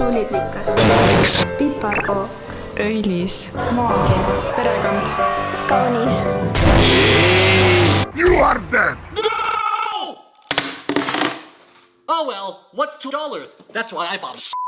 suuliplikas, piparkook, õilis, maagia, perekond, kaunis, You are dead! Oh well, what's two dollars? That's why I bought 'em.